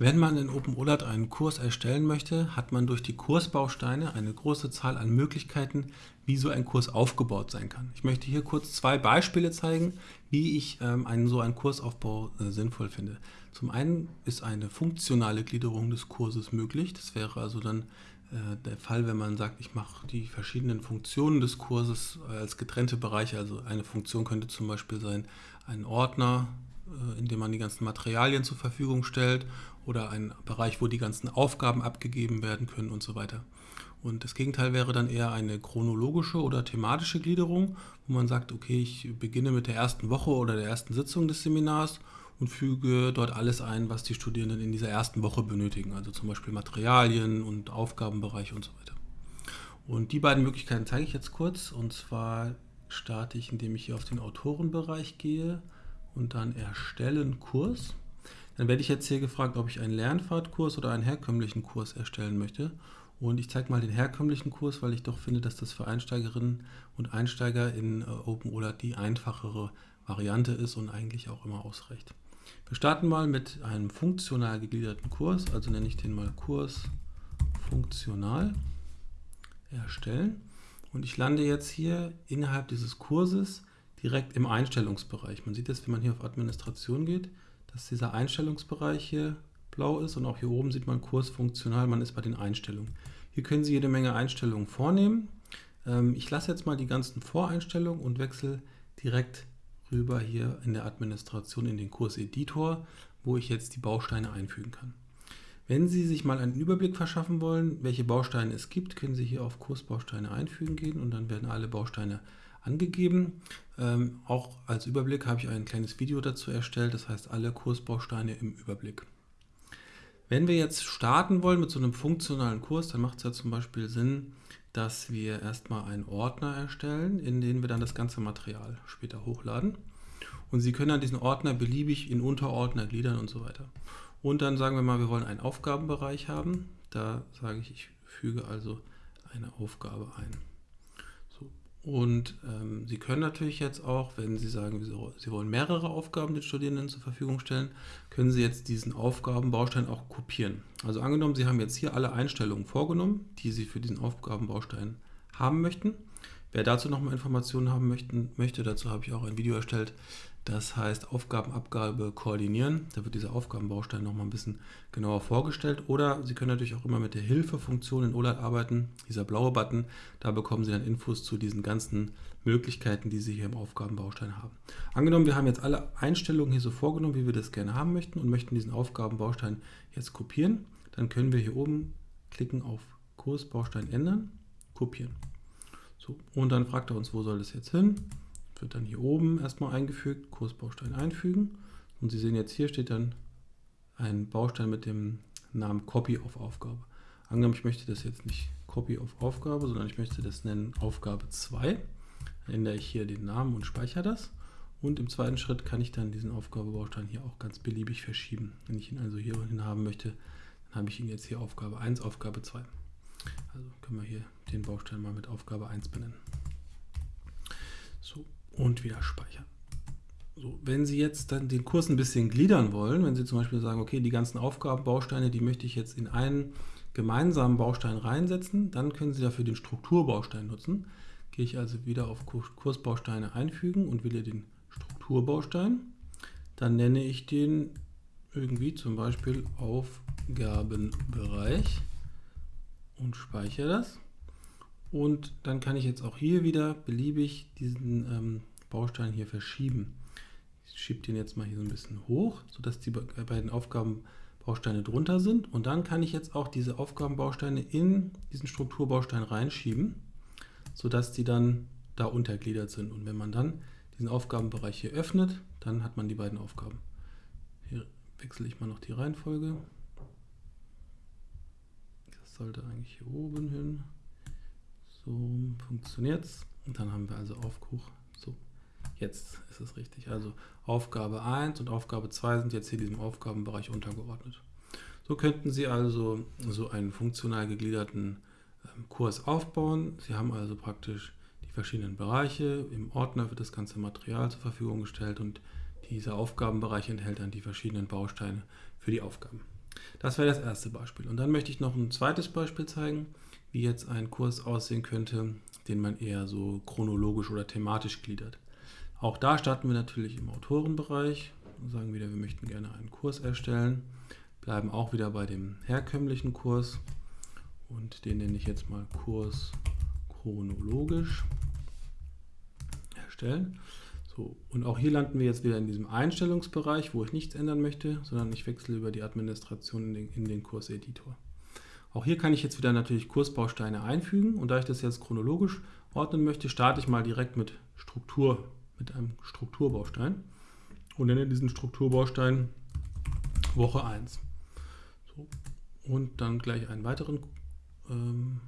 Wenn man in OpenOLAT einen Kurs erstellen möchte, hat man durch die Kursbausteine eine große Zahl an Möglichkeiten, wie so ein Kurs aufgebaut sein kann. Ich möchte hier kurz zwei Beispiele zeigen, wie ich ähm, einen, so einen Kursaufbau äh, sinnvoll finde. Zum einen ist eine funktionale Gliederung des Kurses möglich. Das wäre also dann äh, der Fall, wenn man sagt, ich mache die verschiedenen Funktionen des Kurses als getrennte Bereiche. Also eine Funktion könnte zum Beispiel sein, ein Ordner, äh, in dem man die ganzen Materialien zur Verfügung stellt oder ein Bereich, wo die ganzen Aufgaben abgegeben werden können und so weiter. Und das Gegenteil wäre dann eher eine chronologische oder thematische Gliederung, wo man sagt, okay, ich beginne mit der ersten Woche oder der ersten Sitzung des Seminars und füge dort alles ein, was die Studierenden in dieser ersten Woche benötigen, also zum Beispiel Materialien und Aufgabenbereiche und so weiter. Und die beiden Möglichkeiten zeige ich jetzt kurz. Und zwar starte ich, indem ich hier auf den Autorenbereich gehe und dann Erstellen Kurs. Dann werde ich jetzt hier gefragt, ob ich einen Lernfahrtkurs oder einen herkömmlichen Kurs erstellen möchte. Und ich zeige mal den herkömmlichen Kurs, weil ich doch finde, dass das für Einsteigerinnen und Einsteiger in äh, OpenOLAT die einfachere Variante ist und eigentlich auch immer ausreicht. Wir starten mal mit einem funktional gegliederten Kurs, also nenne ich den mal Kurs funktional erstellen. Und ich lande jetzt hier innerhalb dieses Kurses direkt im Einstellungsbereich. Man sieht jetzt, wenn man hier auf Administration geht, dass dieser Einstellungsbereich hier blau ist und auch hier oben sieht man Kurs funktional, man ist bei den Einstellungen. Hier können Sie jede Menge Einstellungen vornehmen. Ähm, ich lasse jetzt mal die ganzen Voreinstellungen und wechsle direkt rüber hier in der Administration in den Kurseditor, wo ich jetzt die Bausteine einfügen kann. Wenn Sie sich mal einen Überblick verschaffen wollen, welche Bausteine es gibt, können Sie hier auf Kursbausteine einfügen gehen und dann werden alle Bausteine angegeben. Ähm, auch als Überblick habe ich ein kleines Video dazu erstellt, das heißt alle Kursbausteine im Überblick. Wenn wir jetzt starten wollen mit so einem funktionalen Kurs, dann macht es ja zum Beispiel Sinn, dass wir erstmal einen Ordner erstellen, in den wir dann das ganze Material später hochladen. Und Sie können dann diesen Ordner beliebig in Unterordner gliedern und so weiter. Und dann sagen wir mal, wir wollen einen Aufgabenbereich haben. Da sage ich, ich füge also eine Aufgabe ein. Und ähm, Sie können natürlich jetzt auch, wenn Sie sagen, Sie wollen mehrere Aufgaben den Studierenden zur Verfügung stellen, können Sie jetzt diesen Aufgabenbaustein auch kopieren. Also angenommen, Sie haben jetzt hier alle Einstellungen vorgenommen, die Sie für diesen Aufgabenbaustein haben möchten. Wer dazu nochmal Informationen haben möchten, möchte, dazu habe ich auch ein Video erstellt, das heißt Aufgabenabgabe koordinieren. Da wird dieser Aufgabenbaustein nochmal ein bisschen genauer vorgestellt. Oder Sie können natürlich auch immer mit der Hilfefunktion in OLAD arbeiten, dieser blaue Button. Da bekommen Sie dann Infos zu diesen ganzen Möglichkeiten, die Sie hier im Aufgabenbaustein haben. Angenommen, wir haben jetzt alle Einstellungen hier so vorgenommen, wie wir das gerne haben möchten und möchten diesen Aufgabenbaustein jetzt kopieren. Dann können wir hier oben klicken auf Kursbaustein ändern, kopieren. So, und dann fragt er uns, wo soll das jetzt hin? Wird dann hier oben erstmal eingefügt, Kursbaustein einfügen. Und Sie sehen jetzt hier steht dann ein Baustein mit dem Namen Copy auf Aufgabe. Angenommen, ich möchte das jetzt nicht Copy auf Aufgabe, sondern ich möchte das nennen Aufgabe 2. Dann ändere ich hier den Namen und speichere das. Und im zweiten Schritt kann ich dann diesen Aufgabebaustein hier auch ganz beliebig verschieben. Wenn ich ihn also hier hin haben möchte, dann habe ich ihn jetzt hier Aufgabe 1, Aufgabe 2. Also können wir hier den Baustein mal mit Aufgabe 1 benennen. So, und wieder speichern. So, wenn Sie jetzt dann den Kurs ein bisschen gliedern wollen, wenn Sie zum Beispiel sagen, okay, die ganzen Aufgabenbausteine, die möchte ich jetzt in einen gemeinsamen Baustein reinsetzen, dann können Sie dafür den Strukturbaustein nutzen. Gehe ich also wieder auf Kursbausteine einfügen und wähle den Strukturbaustein. Dann nenne ich den irgendwie zum Beispiel Aufgabenbereich und speichere das. Und dann kann ich jetzt auch hier wieder beliebig diesen ähm, Baustein hier verschieben. Ich schiebe den jetzt mal hier so ein bisschen hoch, sodass die beiden Aufgabenbausteine drunter sind. Und dann kann ich jetzt auch diese Aufgabenbausteine in diesen Strukturbaustein reinschieben, sodass die dann da untergliedert sind. Und wenn man dann diesen Aufgabenbereich hier öffnet, dann hat man die beiden Aufgaben. Hier wechsle ich mal noch die Reihenfolge. Das sollte eigentlich hier oben hin. So funktioniert es. Und dann haben wir also Aufkuch. So, jetzt ist es richtig. Also Aufgabe 1 und Aufgabe 2 sind jetzt hier diesem Aufgabenbereich untergeordnet. So könnten Sie also so einen funktional gegliederten ähm, Kurs aufbauen. Sie haben also praktisch die verschiedenen Bereiche. Im Ordner wird das ganze Material zur Verfügung gestellt und dieser Aufgabenbereich enthält dann die verschiedenen Bausteine für die Aufgaben. Das wäre das erste Beispiel. Und dann möchte ich noch ein zweites Beispiel zeigen, wie jetzt ein Kurs aussehen könnte, den man eher so chronologisch oder thematisch gliedert. Auch da starten wir natürlich im Autorenbereich und sagen wieder, wir möchten gerne einen Kurs erstellen, bleiben auch wieder bei dem herkömmlichen Kurs und den nenne ich jetzt mal Kurs chronologisch erstellen. So, und auch hier landen wir jetzt wieder in diesem Einstellungsbereich, wo ich nichts ändern möchte, sondern ich wechsle über die Administration in den, in den Kurseditor. Auch hier kann ich jetzt wieder natürlich Kursbausteine einfügen und da ich das jetzt chronologisch ordnen möchte, starte ich mal direkt mit Struktur, mit einem Strukturbaustein und nenne diesen Strukturbaustein Woche 1. So, und dann gleich einen weiteren ähm,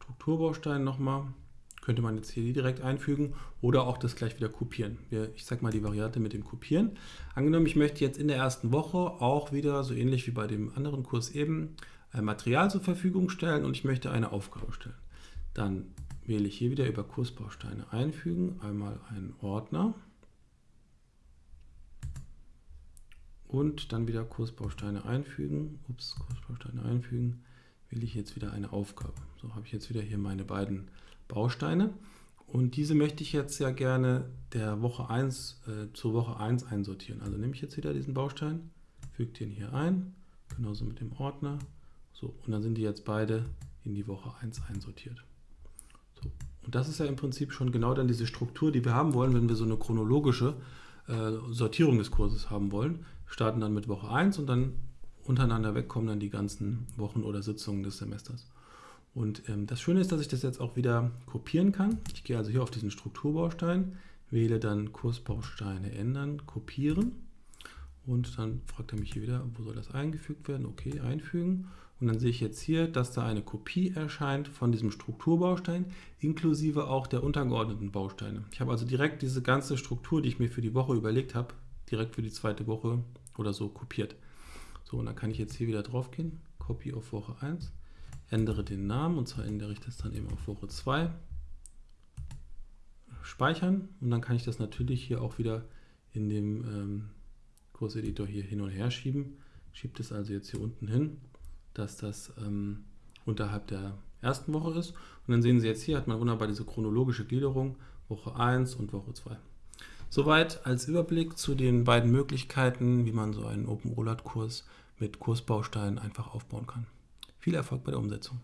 Strukturbaustein nochmal könnte man jetzt hier direkt einfügen oder auch das gleich wieder kopieren. Ich sage mal die Variante mit dem Kopieren. Angenommen, ich möchte jetzt in der ersten Woche auch wieder, so ähnlich wie bei dem anderen Kurs eben, ein Material zur Verfügung stellen und ich möchte eine Aufgabe stellen. Dann wähle ich hier wieder über Kursbausteine einfügen, einmal einen Ordner und dann wieder Kursbausteine einfügen. Ups, Kursbausteine einfügen, wähle ich jetzt wieder eine Aufgabe. So habe ich jetzt wieder hier meine beiden Bausteine. Und diese möchte ich jetzt ja gerne der Woche 1 äh, zur Woche 1 einsortieren. Also nehme ich jetzt wieder diesen Baustein, füge den hier ein, genauso mit dem Ordner. So, und dann sind die jetzt beide in die Woche 1 einsortiert. So, und das ist ja im Prinzip schon genau dann diese Struktur, die wir haben wollen, wenn wir so eine chronologische äh, Sortierung des Kurses haben wollen. Wir starten dann mit Woche 1 und dann untereinander weg kommen dann die ganzen Wochen oder Sitzungen des Semesters. Und ähm, das Schöne ist, dass ich das jetzt auch wieder kopieren kann. Ich gehe also hier auf diesen Strukturbaustein, wähle dann Kursbausteine ändern, kopieren und dann fragt er mich hier wieder, wo soll das eingefügt werden? Okay, einfügen. Und dann sehe ich jetzt hier, dass da eine Kopie erscheint von diesem Strukturbaustein, inklusive auch der untergeordneten Bausteine. Ich habe also direkt diese ganze Struktur, die ich mir für die Woche überlegt habe, direkt für die zweite Woche oder so kopiert. So, und dann kann ich jetzt hier wieder drauf gehen, Copy auf Woche 1 ändere den Namen und zwar ändere ich das dann eben auf Woche 2. Speichern und dann kann ich das natürlich hier auch wieder in dem ähm, Kurseditor hier hin und her schieben. Schiebt es also jetzt hier unten hin, dass das ähm, unterhalb der ersten Woche ist. Und dann sehen Sie jetzt hier, hat man wunderbar diese chronologische Gliederung, Woche 1 und Woche 2. Soweit als Überblick zu den beiden Möglichkeiten, wie man so einen Open Rollout Kurs mit Kursbausteinen einfach aufbauen kann. Viel Erfolg bei der Umsetzung.